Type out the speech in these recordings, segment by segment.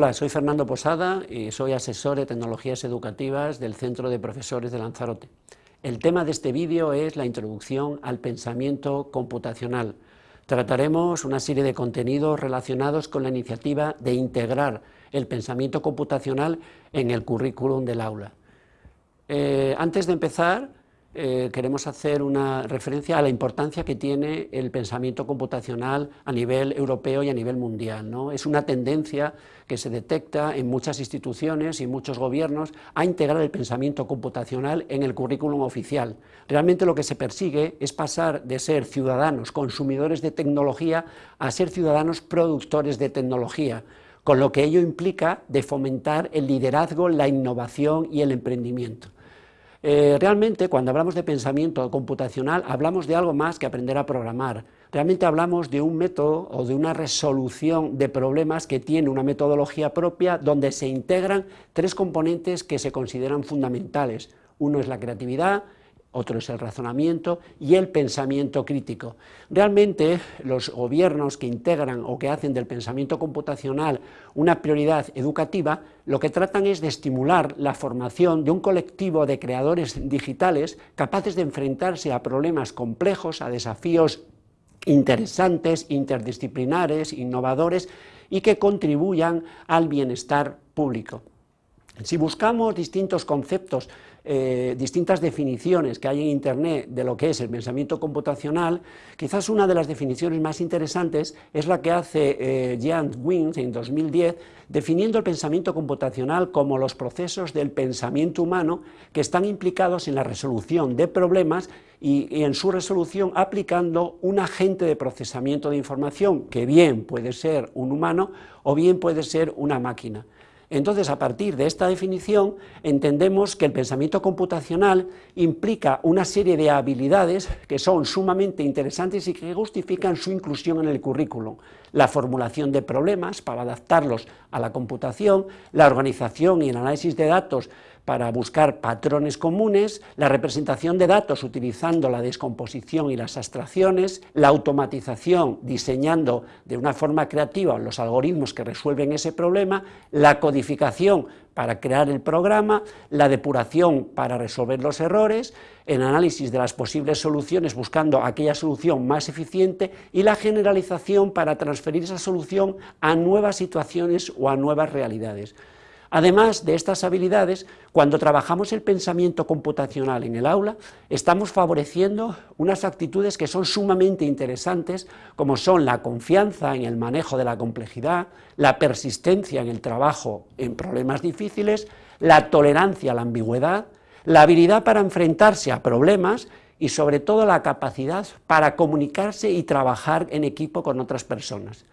Hola, soy Fernando Posada y soy asesor de tecnologías educativas del Centro de Profesores de Lanzarote. El tema de este vídeo es la introducción al pensamiento computacional. Trataremos una serie de contenidos relacionados con la iniciativa de integrar el pensamiento computacional en el currículum del aula. Eh, antes de empezar, eh, queremos hacer una referencia a la importancia que tiene el pensamiento computacional a nivel europeo y a nivel mundial. Es una tendencia que se detecta en muchas instituciones y muchos gobiernos a integrar el pensamiento computacional en el currículum oficial. Realmente lo que se persigue es pasar de ser ciudadanos consumidores de tecnología a ser ciudadanos productores de tecnología, con lo que ello implica de fomentar el liderazgo, la innovación y el emprendimiento. Eh, realmente, cuando hablamos de pensamiento computacional, hablamos de algo más que aprender a programar. Realmente hablamos de un método o de una resolución de problemas que tiene una metodología propia donde se integran tres componentes que se consideran fundamentales. Uno es la creatividad, otro es el razonamiento y el pensamiento crítico. Realmente los gobiernos que integran o que hacen del pensamiento computacional una prioridad educativa, lo que tratan es de estimular la formación de un colectivo de creadores digitales capaces de enfrentarse a problemas complejos, a desafíos interesantes, interdisciplinares, innovadores y que contribuyan al bienestar público. Si buscamos distintos conceptos eh, distintas definiciones que hay en Internet de lo que es el pensamiento computacional, quizás una de las definiciones más interesantes es la que hace eh, Jan en 2010, definiendo el pensamiento computacional como los procesos del pensamiento humano que están implicados en la resolución de problemas y en su resolución aplicando un agente de procesamiento de información, que bien puede ser un humano o bien puede ser una máquina. Entonces, a partir de esta definición, entendemos que el pensamiento computacional implica una serie de habilidades que son sumamente interesantes y que justifican su inclusión en el currículum. La formulación de problemas para adaptarlos a la computación, la organización y el análisis de datos para buscar patrones comunes, la representación de datos utilizando la descomposición y las abstracciones, la automatización diseñando de una forma creativa los algoritmos que resuelven ese problema, la codificación para crear el programa, la depuración para resolver los errores, el análisis de las posibles soluciones buscando aquella solución más eficiente y la generalización para transferir esa solución a nuevas situaciones o a nuevas realidades. Además de estas habilidades, cuando trabajamos el pensamiento computacional en el aula, estamos favoreciendo unas actitudes que son sumamente interesantes, como son la confianza en el manejo de la complejidad, la persistencia en el trabajo en problemas difíciles, la tolerancia a la ambigüedad, la habilidad para enfrentarse a problemas y sobre todo la capacidad para comunicarse y trabajar en equipo con otras personas.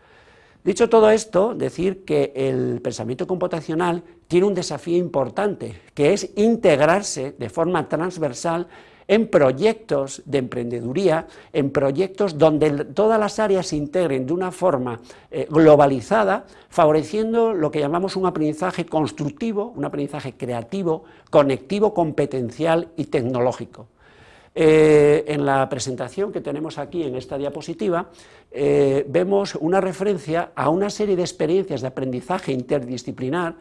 Dicho todo esto, decir que el pensamiento computacional tiene un desafío importante, que es integrarse de forma transversal en proyectos de emprendeduría, en proyectos donde todas las áreas se integren de una forma eh, globalizada, favoreciendo lo que llamamos un aprendizaje constructivo, un aprendizaje creativo, conectivo, competencial y tecnológico. Eh, en la presentación que tenemos aquí en esta diapositiva, eh, vemos una referencia a una serie de experiencias de aprendizaje interdisciplinar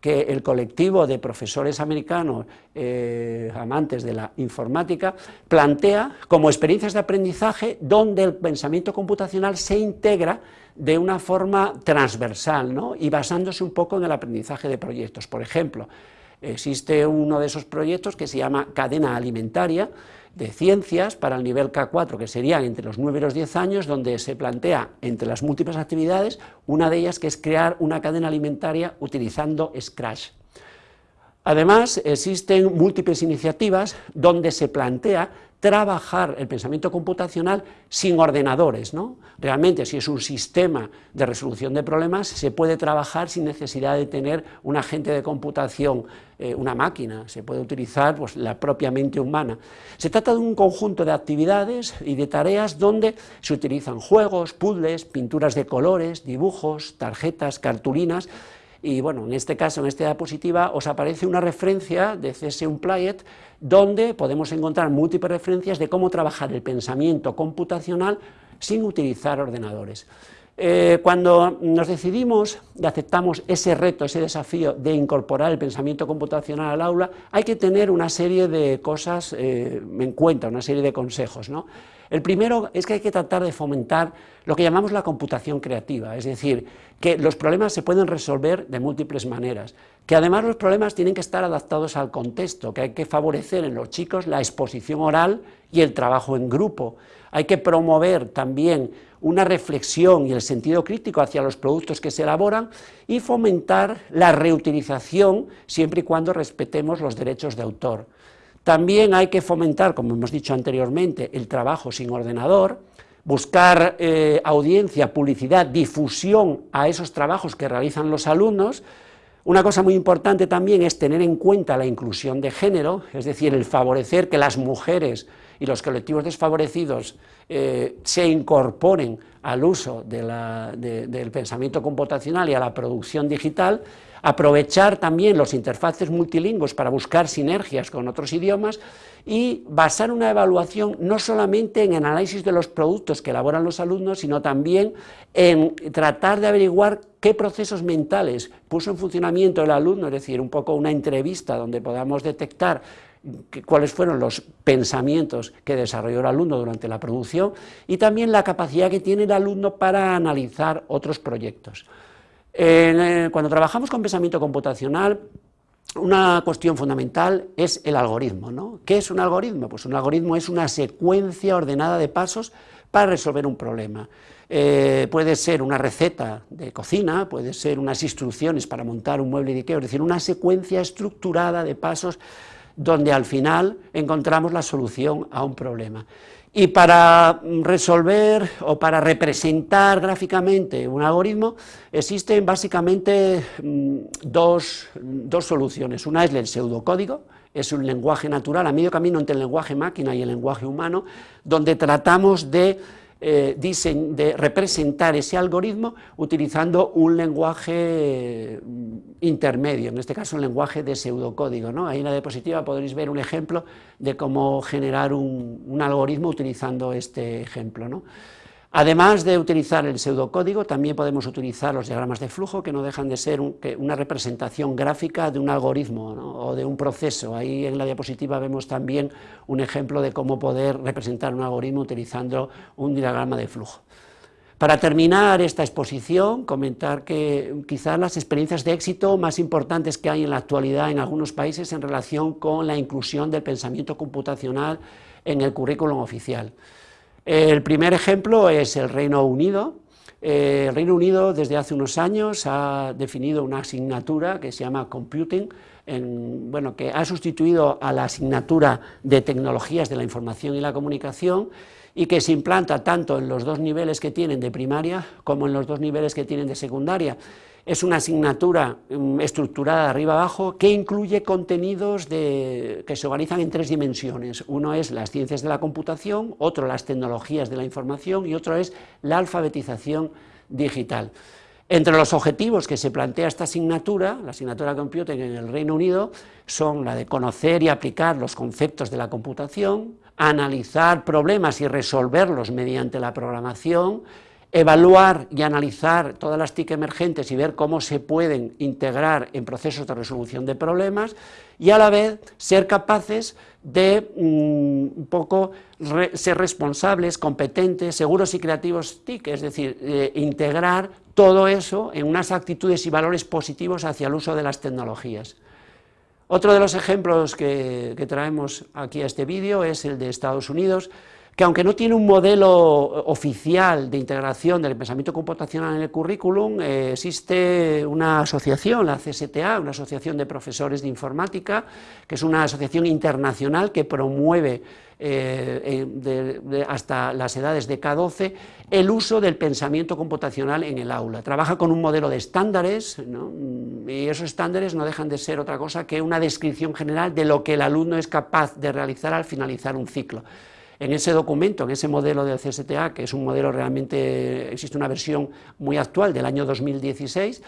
que el colectivo de profesores americanos eh, amantes de la informática plantea como experiencias de aprendizaje donde el pensamiento computacional se integra de una forma transversal ¿no? y basándose un poco en el aprendizaje de proyectos. Por ejemplo, existe uno de esos proyectos que se llama cadena alimentaria, de ciencias para el nivel K4, que serían entre los 9 y los 10 años, donde se plantea, entre las múltiples actividades, una de ellas que es crear una cadena alimentaria utilizando Scratch. Además, existen múltiples iniciativas donde se plantea trabajar el pensamiento computacional sin ordenadores. ¿no? Realmente, si es un sistema de resolución de problemas, se puede trabajar sin necesidad de tener un agente de computación, eh, una máquina, se puede utilizar pues, la propia mente humana. Se trata de un conjunto de actividades y de tareas donde se utilizan juegos, puzzles, pinturas de colores, dibujos, tarjetas, cartulinas, y bueno, en este caso, en esta diapositiva, os aparece una referencia de C.S. Unplayed, donde podemos encontrar múltiples referencias de cómo trabajar el pensamiento computacional sin utilizar ordenadores. Eh, cuando nos decidimos y aceptamos ese reto, ese desafío de incorporar el pensamiento computacional al aula, hay que tener una serie de cosas eh, en cuenta, una serie de consejos. ¿no? El primero es que hay que tratar de fomentar lo que llamamos la computación creativa, es decir, que los problemas se pueden resolver de múltiples maneras, que además los problemas tienen que estar adaptados al contexto, que hay que favorecer en los chicos la exposición oral y el trabajo en grupo, hay que promover también una reflexión y el sentido crítico hacia los productos que se elaboran y fomentar la reutilización siempre y cuando respetemos los derechos de autor. También hay que fomentar, como hemos dicho anteriormente, el trabajo sin ordenador, buscar eh, audiencia, publicidad, difusión a esos trabajos que realizan los alumnos. Una cosa muy importante también es tener en cuenta la inclusión de género, es decir, el favorecer que las mujeres y los colectivos desfavorecidos eh, se incorporen al uso del pensamiento computacional y a la producción digital, aprovechar también los interfaces multilingües para buscar sinergias con otros idiomas y basar una evaluación no solamente en el análisis de los productos que elaboran los alumnos, sino también en tratar de averiguar qué procesos mentales puso en funcionamiento el alumno, es decir, un poco una entrevista donde podamos detectar cuáles fueron los pensamientos que desarrolló el alumno durante la producción y también la capacidad que tiene el alumno para analizar otros proyectos. Eh, cuando trabajamos con pensamiento computacional, una cuestión fundamental es el algoritmo. ¿no? ¿Qué es un algoritmo? Pues un algoritmo es una secuencia ordenada de pasos para resolver un problema. Eh, puede ser una receta de cocina, puede ser unas instrucciones para montar un mueble de Ikea, es decir, una secuencia estructurada de pasos donde al final encontramos la solución a un problema. Y para resolver o para representar gráficamente un algoritmo existen básicamente mm, dos, dos soluciones. Una es el pseudocódigo, es un lenguaje natural a medio camino entre el lenguaje máquina y el lenguaje humano, donde tratamos de eh, de representar ese algoritmo utilizando un lenguaje mm, intermedio, en este caso un lenguaje de pseudocódigo. ¿no? Ahí en la diapositiva podréis ver un ejemplo de cómo generar un, un algoritmo utilizando este ejemplo. ¿no? Además de utilizar el pseudocódigo, también podemos utilizar los diagramas de flujo, que no dejan de ser una representación gráfica de un algoritmo o de un proceso. Ahí en la diapositiva vemos también un ejemplo de cómo poder representar un algoritmo utilizando un diagrama de flujo. Para terminar esta exposición, comentar que quizás las experiencias de éxito más importantes que hay en la actualidad en algunos países en relación con la inclusión del pensamiento computacional en el currículum oficial. El primer ejemplo es el Reino Unido. Eh, el Reino Unido desde hace unos años ha definido una asignatura que se llama Computing, bueno, que ha sustituido a la asignatura de Tecnologías de la Información y la Comunicación y que se implanta tanto en los dos niveles que tienen de primaria como en los dos niveles que tienen de secundaria. Es una asignatura mm, estructurada de arriba abajo que incluye contenidos que se organizan en tres dimensiones. Uno es las ciencias de la computación, otro las tecnologías de la información y otro es la alfabetización digital. Entre los objetivos que se plantea esta asignatura, la asignatura Computing en el Reino Unido, son la de conocer y aplicar los conceptos de la computación, analizar problemas y resolverlos mediante la programación, evaluar y analizar todas las TIC emergentes y ver cómo se pueden integrar en procesos de resolución de problemas y a la vez ser capaces de mm, un poco ser responsables, competentes, seguros y creativos TIC, es decir, eh, integrar todo eso en unas actitudes y valores positivos hacia el uso de las tecnologías. Otro de los ejemplos que traemos aquí a este vídeo es el de Estados Unidos, que aunque no tiene un modelo oficial de integración del pensamiento computacional en el currículum, eh, existe una asociación, la CSTA, una asociación de profesores de informática, que es una asociación internacional que promueve eh, hasta las edades de K12 el uso del pensamiento computacional en el aula. Trabaja con un modelo de estándares, y esos estándares no dejan de ser otra cosa que una descripción general de lo que el alumno es capaz de realizar al finalizar un ciclo. En ese documento, en ese modelo del CSTA, que es un modelo realmente, existe una versión muy actual del año 2016,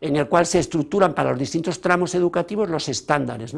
en el cual se estructuran para los distintos tramos educativos los estándares.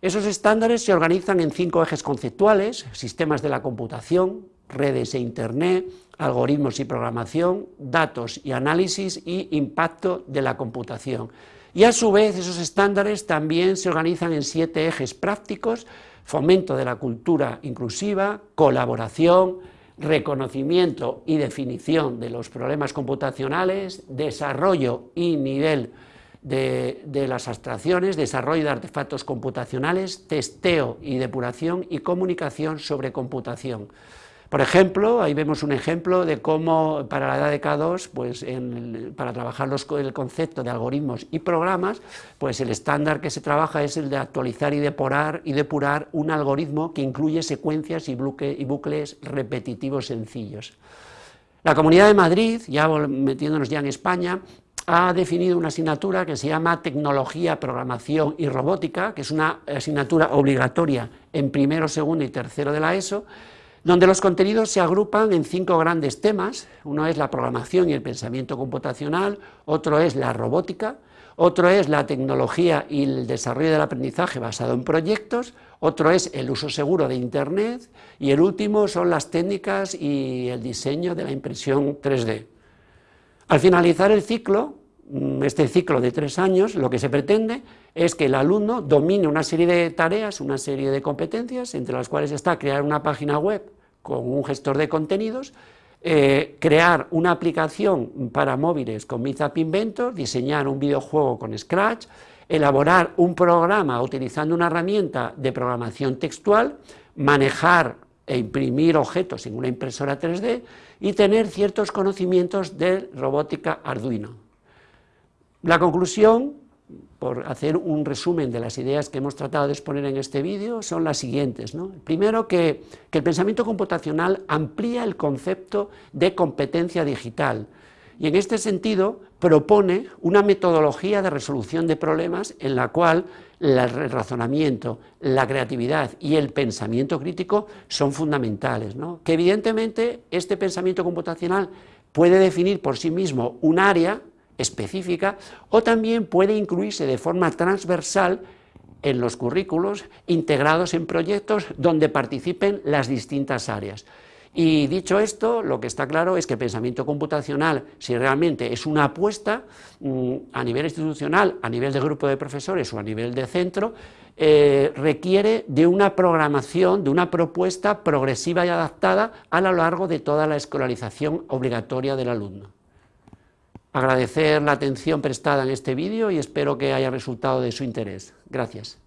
Esos estándares se organizan en cinco ejes conceptuales, sistemas de la computación, redes e Internet, algoritmos y programación, datos y análisis y impacto de la computación. Y a su vez esos estándares también se organizan en siete ejes prácticos, fomento de la cultura inclusiva, colaboración, reconocimiento y definición de los problemas computacionales, desarrollo y nivel de, las abstracciones, desarrollo de artefactos computacionales, testeo y depuración y comunicación sobre computación. Por ejemplo, ahí vemos un ejemplo de cómo para la edad de K2, pues para trabajar el concepto de algoritmos y programas, pues el estándar que se trabaja es el de actualizar y depurar, y depurar un algoritmo que incluye secuencias y, y bucles repetitivos sencillos. La Comunidad de Madrid, ya metiéndonos ya en España, ha definido una asignatura que se llama Tecnología, Programación y Robótica, que es una asignatura obligatoria en primero, segundo y tercero de la ESO, donde los contenidos se agrupan en cinco grandes temas, uno es la programación y el pensamiento computacional, otro es la robótica, otro es la tecnología y el desarrollo del aprendizaje basado en proyectos, otro es el uso seguro de Internet y el último son las técnicas y el diseño de la impresión 3D. Al finalizar el ciclo, mm, este ciclo de tres años, lo que se pretende es que el alumno domine una serie de tareas, una serie de competencias, entre las cuales está crear una página web con un gestor de contenidos, eh, crear una aplicación para móviles con Mizap Inventor, diseñar un videojuego con Scratch, elaborar un programa utilizando una herramienta de programación textual, manejar e imprimir objetos en una impresora 3D y tener ciertos conocimientos de robótica Arduino. La conclusión por hacer un resumen de las ideas que hemos tratado de exponer en este vídeo, son las siguientes. Primero, que, el pensamiento computacional amplía el concepto de competencia digital, y en este sentido propone una metodología de resolución de problemas en la cual el razonamiento, la creatividad y el pensamiento crítico son fundamentales, que evidentemente este pensamiento computacional puede definir por sí mismo un área específica o también puede incluirse de forma transversal en los currículos integrados en proyectos donde participen las distintas áreas. Y dicho esto, lo que está claro es que pensamiento computacional, si realmente es una apuesta mm, a nivel institucional, a nivel de grupo de profesores o a nivel de centro, eh, requiere de una programación, de una propuesta progresiva y adaptada a lo largo de toda la escolarización obligatoria del alumno. Agradecer la atención prestada en este vídeo y espero que haya resultado de su interés. Gracias.